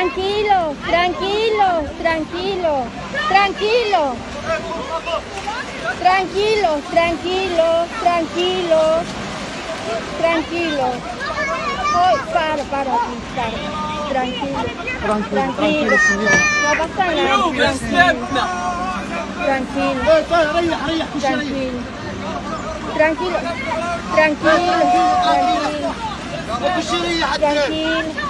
Tranquilo, tranquilo, tranquilo, tranquilo. Tranquilo, tranquilo, tranquilo, tranquilo. tranquilo, para, tranquilo, Tranquilo, tranquilo, No Tranquilo, tranquilo, tranquilo, tranquilo, tranquilo, tranquilo.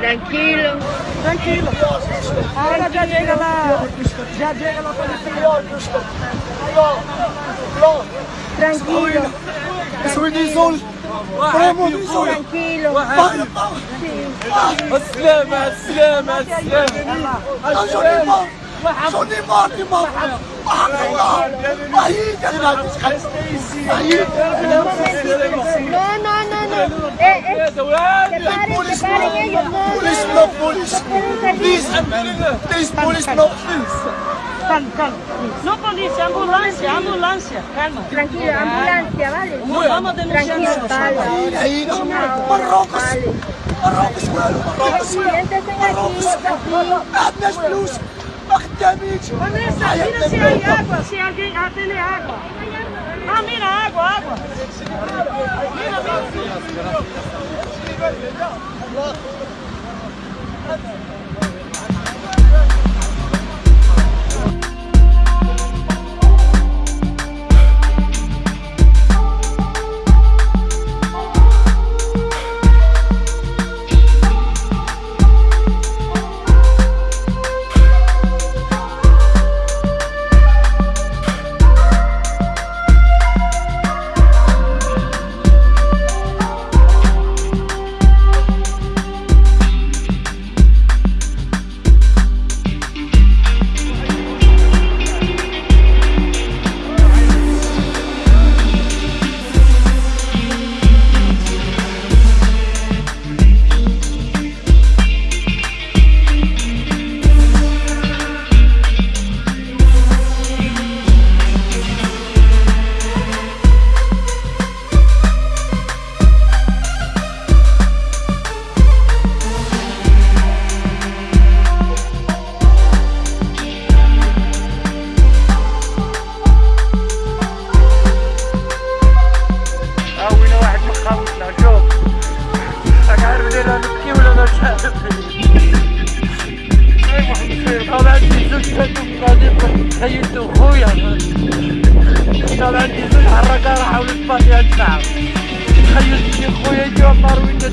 Tranquilo. Tranquilo. Ahora ya llega la. Ya llega la policía. No, no. Tranquilo. Soy Nizul. بريمون ترانكيلو السلامة السلامة السلامة السلامة Suni morte, morte! Barriga, Não, não, não, não! É, é! polícia ambulância, ambulância. police! Please, please, police, no please! Calma, calma. Não polícia, ambulância, ambulância. Calma. Tranquila, ambulância, vale? Não vamos denunciar isso. Vale. Aí, Marrocos. Marrocos, Marrocos. Marrocos. Marrocos. Marrocos. Marrocos. Marrocos permite. Vanessa, Ai, mira se há água, se alguém atende água. Ah, mira, água, água. Mira, mira. طبعا كيزيد الحركه راه حاولت تباطي هاد الساعه تخيلت خويا ديال النار وين جات